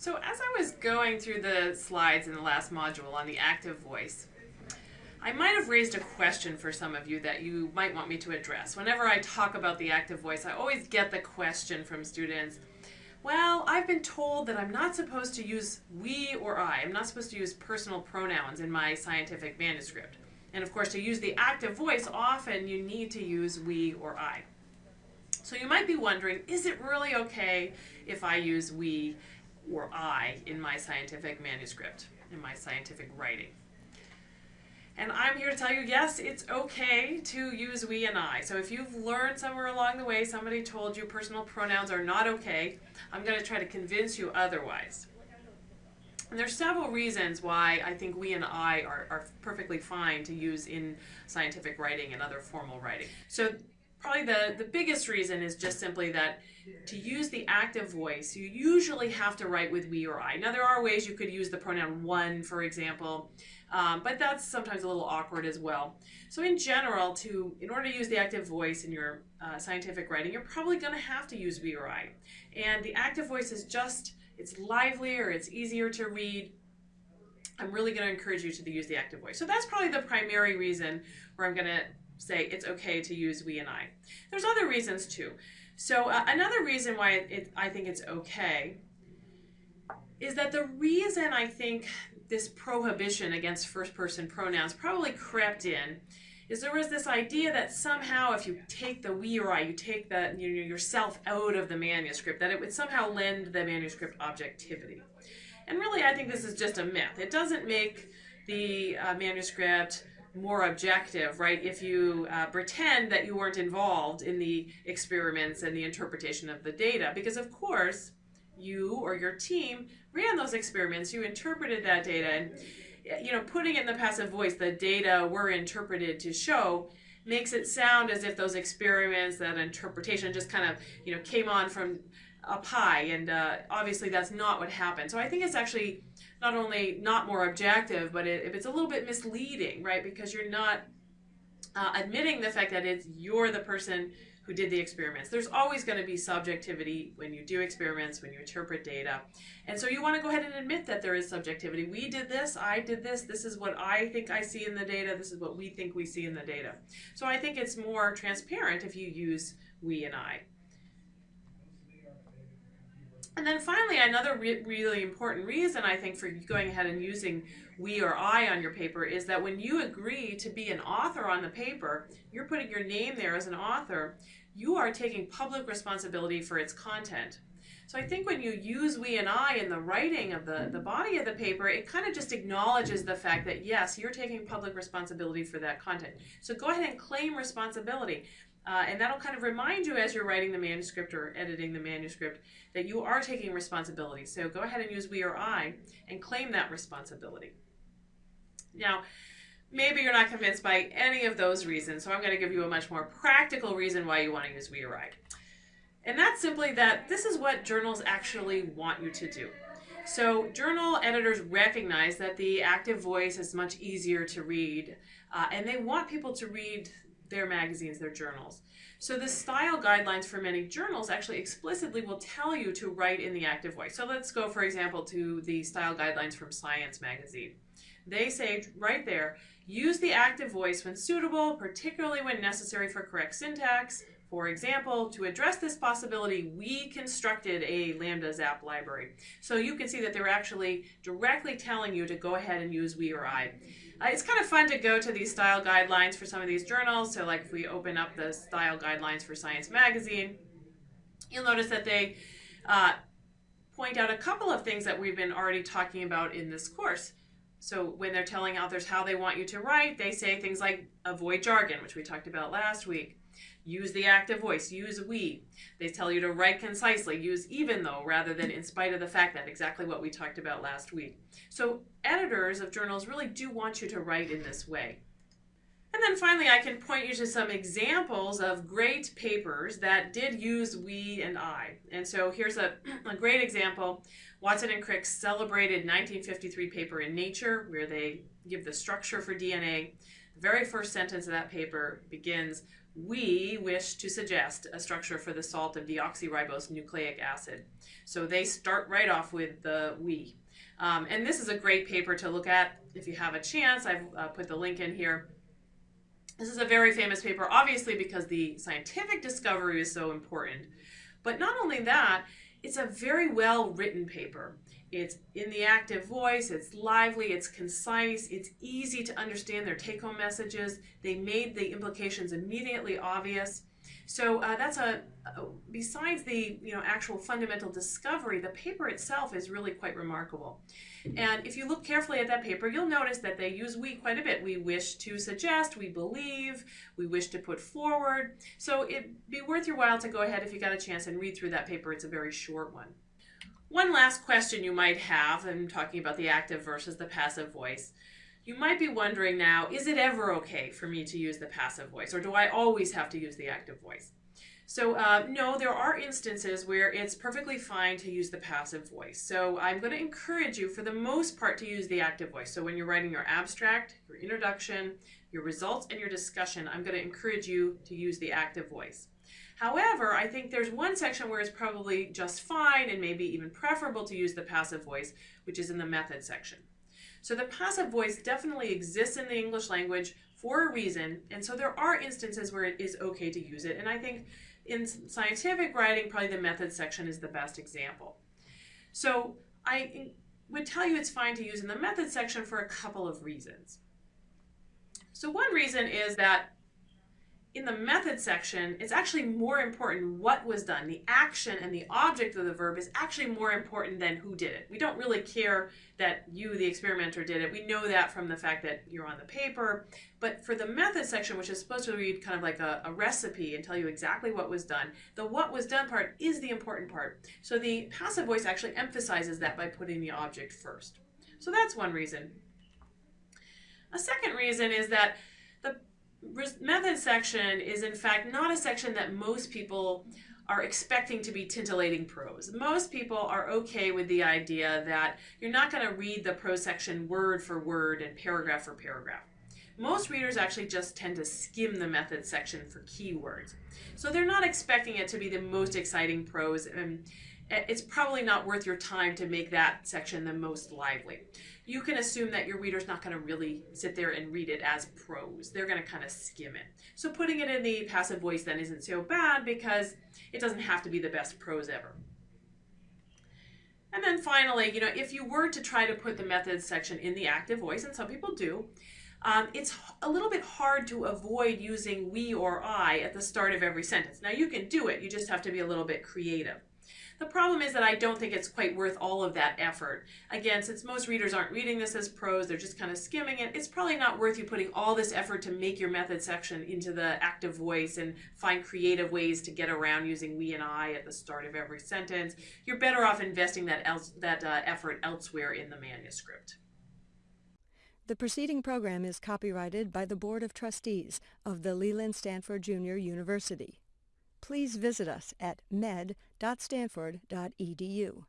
So as I was going through the slides in the last module on the active voice, I might have raised a question for some of you that you might want me to address. Whenever I talk about the active voice, I always get the question from students, well, I've been told that I'm not supposed to use we or I. I'm not supposed to use personal pronouns in my scientific manuscript. And of course, to use the active voice, often you need to use we or I. So you might be wondering, is it really okay if I use we or I in my scientific manuscript, in my scientific writing. And I'm here to tell you, yes, it's okay to use we and I. So if you've learned somewhere along the way, somebody told you personal pronouns are not okay, I'm going to try to convince you otherwise. And there's several reasons why I think we and I are, are perfectly fine to use in scientific writing and other formal writing. So probably the, the biggest reason is just simply that to use the active voice, you usually have to write with we or I. Now, there are ways you could use the pronoun one, for example, um, but that's sometimes a little awkward as well. So in general, to in order to use the active voice in your uh, scientific writing, you're probably going to have to use we or I. And the active voice is just, it's livelier, it's easier to read. I'm really going to encourage you to use the active voice. So that's probably the primary reason where I'm going to say it's okay to use we and I. There's other reasons too. So uh, another reason why it, it, I think it's okay is that the reason I think this prohibition against first person pronouns probably crept in is there was this idea that somehow if you take the we or I, you take the you know, yourself out of the manuscript, that it would somehow lend the manuscript objectivity. And really, I think this is just a myth. It doesn't make the uh, manuscript more objective, right? If you uh, pretend that you weren't involved in the experiments and the interpretation of the data, because of course, you or your team ran those experiments, you interpreted that data, and you know, putting it in the passive voice, the data were interpreted to show makes it sound as if those experiments, that interpretation just kind of, you know, came on from up pie, and uh, obviously that's not what happened. So I think it's actually not only not more objective, but it, if it's a little bit misleading, right? Because you're not uh, admitting the fact that it's you're the person who did the experiments. There's always going to be subjectivity when you do experiments, when you interpret data. And so you want to go ahead and admit that there is subjectivity. We did this, I did this, this is what I think I see in the data, this is what we think we see in the data. So I think it's more transparent if you use we and I. And then finally, another re really important reason I think for going ahead and using we or I on your paper is that when you agree to be an author on the paper, you're putting your name there as an author, you are taking public responsibility for its content. So I think when you use we and I in the writing of the, the body of the paper, it kind of just acknowledges the fact that yes, you're taking public responsibility for that content. So go ahead and claim responsibility. Uh, and that'll kind of remind you as you're writing the manuscript or editing the manuscript that you are taking responsibility. So go ahead and use we or I and claim that responsibility. Now, maybe you're not convinced by any of those reasons, so I'm going to give you a much more practical reason why you want to use we or I. And that's simply that this is what journals actually want you to do. So journal editors recognize that the active voice is much easier to read, uh, and they want people to read their magazines, their journals. So the style guidelines for many journals actually explicitly will tell you to write in the active voice. So let's go, for example, to the style guidelines from Science magazine. They say right there, use the active voice when suitable, particularly when necessary for correct syntax. For example, to address this possibility, we constructed a Lambda Zap library. So you can see that they're actually directly telling you to go ahead and use we or I. Uh, it's kind of fun to go to these style guidelines for some of these journals. So like if we open up the style guidelines for Science Magazine, you'll notice that they uh, point out a couple of things that we've been already talking about in this course. So when they're telling authors how they want you to write, they say things like avoid jargon, which we talked about last week. Use the active voice, use we. They tell you to write concisely, use even though rather than in spite of the fact that, exactly what we talked about last week. So editors of journals really do want you to write in this way. And then finally, I can point you to some examples of great papers that did use we and I. And so here's a, a great example. Watson and Crick's celebrated 1953 paper in Nature, where they give the structure for DNA. The very first sentence of that paper begins, we wish to suggest a structure for the salt of deoxyribose nucleic acid. So they start right off with the we. Um, and this is a great paper to look at if you have a chance. I've uh, put the link in here. This is a very famous paper, obviously because the scientific discovery is so important. But not only that, it's a very well written paper. It's in the active voice, it's lively, it's concise, it's easy to understand their take home messages. They made the implications immediately obvious. So uh, that's a, uh, besides the you know actual fundamental discovery, the paper itself is really quite remarkable. And if you look carefully at that paper, you'll notice that they use we quite a bit. We wish to suggest, we believe, we wish to put forward. So it'd be worth your while to go ahead if you got a chance and read through that paper. It's a very short one. One last question you might have, I'm talking about the active versus the passive voice. You might be wondering now, is it ever okay for me to use the passive voice, or do I always have to use the active voice? So uh, no, there are instances where it's perfectly fine to use the passive voice. So I'm going to encourage you for the most part to use the active voice. So when you're writing your abstract, your introduction, your results, and your discussion, I'm going to encourage you to use the active voice. However, I think there's one section where it's probably just fine and maybe even preferable to use the passive voice, which is in the method section. So the passive voice definitely exists in the English language for a reason, and so there are instances where it is okay to use it. And I think in scientific writing, probably the method section is the best example. So I would tell you it's fine to use in the method section for a couple of reasons. So one reason is that in the method section, it's actually more important what was done. The action and the object of the verb is actually more important than who did it. We don't really care that you, the experimenter, did it. We know that from the fact that you're on the paper. But for the method section, which is supposed to read kind of like a, a recipe and tell you exactly what was done, the what was done part is the important part. So the passive voice actually emphasizes that by putting the object first. So that's one reason. A second reason is that the method section is in fact not a section that most people are expecting to be tintillating prose. Most people are okay with the idea that you're not going to read the prose section word for word and paragraph for paragraph. Most readers actually just tend to skim the method section for keywords. So they're not expecting it to be the most exciting prose and it's probably not worth your time to make that section the most lively you can assume that your reader's not going to really sit there and read it as prose. They're going to kind of skim it. So putting it in the passive voice then isn't so bad because it doesn't have to be the best prose ever. And then finally, you know, if you were to try to put the methods section in the active voice, and some people do, um, it's a little bit hard to avoid using we or I at the start of every sentence. Now you can do it, you just have to be a little bit creative. The problem is that I don't think it's quite worth all of that effort. Again, since most readers aren't reading this as prose, they're just kind of skimming it, it's probably not worth you putting all this effort to make your method section into the active voice and find creative ways to get around using we and I at the start of every sentence. You're better off investing that, else, that uh, effort elsewhere in the manuscript. The preceding program is copyrighted by the Board of Trustees of the Leland Stanford Junior University please visit us at med.stanford.edu.